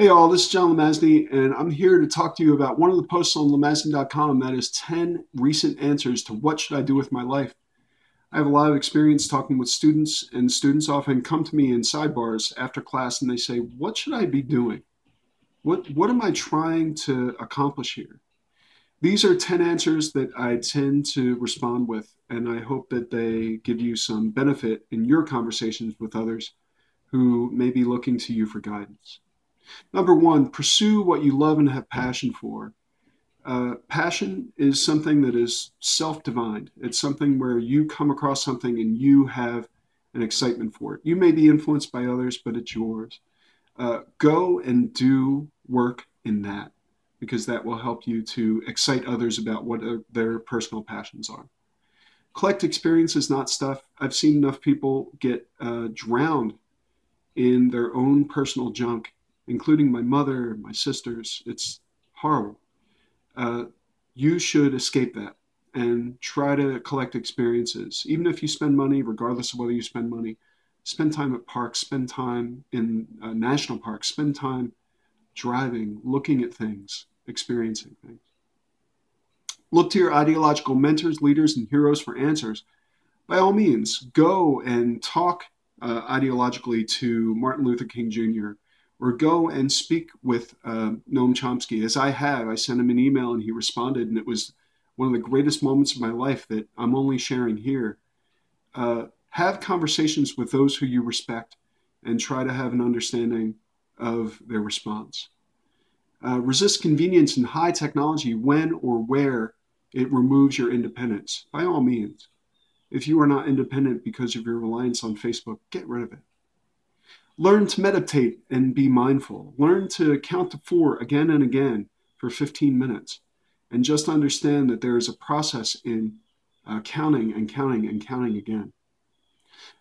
Hey all, this is John Lemazny, and I'm here to talk to you about one of the posts on lemazny.com that is 10 recent answers to what should I do with my life. I have a lot of experience talking with students, and students often come to me in sidebars after class and they say, what should I be doing? What, what am I trying to accomplish here? These are 10 answers that I tend to respond with, and I hope that they give you some benefit in your conversations with others who may be looking to you for guidance. Number one, pursue what you love and have passion for. Uh, passion is something that is self-divined. It's something where you come across something and you have an excitement for it. You may be influenced by others, but it's yours. Uh, go and do work in that because that will help you to excite others about what uh, their personal passions are. Collect experiences, not stuff. I've seen enough people get uh, drowned in their own personal junk including my mother, my sisters. It's horrible. Uh, you should escape that and try to collect experiences. Even if you spend money, regardless of whether you spend money, spend time at parks, spend time in uh, national parks, spend time driving, looking at things, experiencing things. Look to your ideological mentors, leaders, and heroes for answers. By all means, go and talk uh, ideologically to Martin Luther King Jr., or go and speak with uh, Noam Chomsky, as I have. I sent him an email and he responded, and it was one of the greatest moments of my life that I'm only sharing here. Uh, have conversations with those who you respect and try to have an understanding of their response. Uh, resist convenience and high technology when or where it removes your independence, by all means. If you are not independent because of your reliance on Facebook, get rid of it. Learn to meditate and be mindful. Learn to count to four again and again for 15 minutes. And just understand that there is a process in uh, counting and counting and counting again.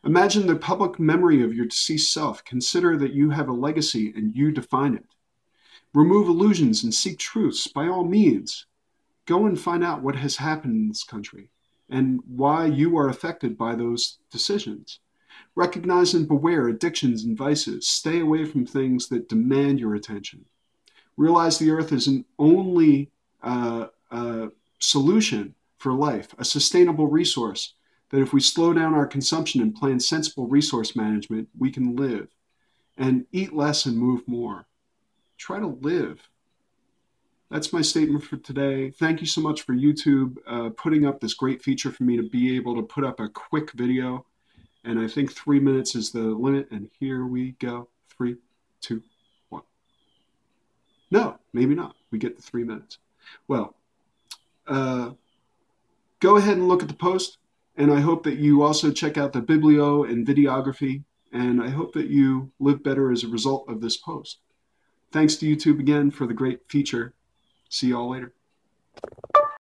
Imagine the public memory of your deceased self. Consider that you have a legacy and you define it. Remove illusions and seek truths by all means. Go and find out what has happened in this country and why you are affected by those decisions. Recognize and beware addictions and vices. Stay away from things that demand your attention. Realize the earth is an only uh, uh, solution for life, a sustainable resource that if we slow down our consumption and plan sensible resource management, we can live and eat less and move more. Try to live. That's my statement for today. Thank you so much for YouTube uh, putting up this great feature for me to be able to put up a quick video. And I think three minutes is the limit. And here we go. Three, two, one. No, maybe not. We get the three minutes. Well, uh, go ahead and look at the post. And I hope that you also check out the biblio and videography. And I hope that you live better as a result of this post. Thanks to YouTube again for the great feature. See y'all later.